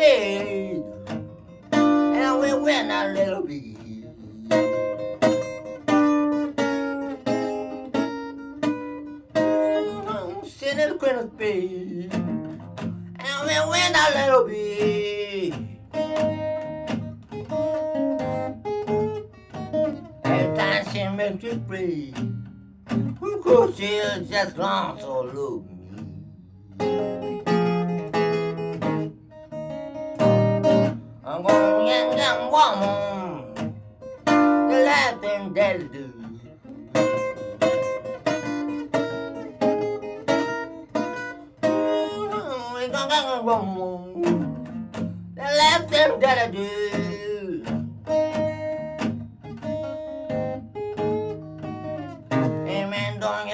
parade. And we win a little bit. Sitting in the. And we win a little bit. Every time she makes you breathe. Who could she just long so look me? Gonna young young woman, the last thing that I do.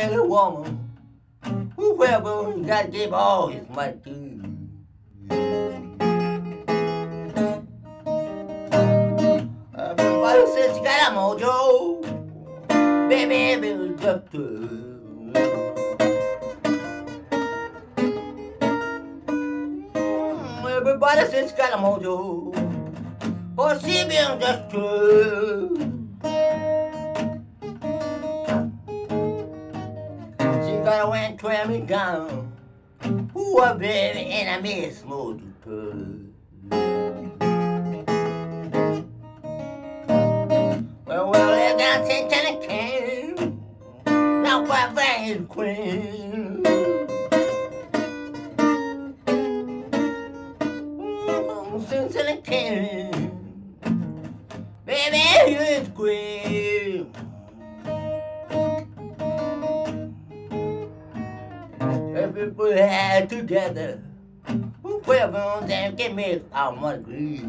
A woman. Whoever you gotta give all his money to. Everybody says you got a mojo. Baby, baby, just Everybody says you got a mojo. Oh, she being just true. She got a went twirl me down. A baby in a miss mode Well, got ten ten can. Now what is queen? Since ten can. Baby, you is queen. Everybody had together. Whoever on them give me our money.